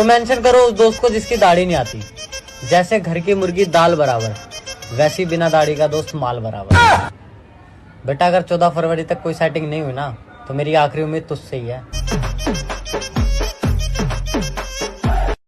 तो मेंशन करो उस दोस्त को जिसकी दाढ़ी नहीं आती। जैसे घर की मुर्गी दाल बराबर, वैसी बिना दाढ़ी का दोस्त माल बराबर। बेटा, अगर चौदह फरवरी तक कोई सेटिंग नहीं हुई ना तो मेरी आखिरी उम्मीद तुझसे ही है।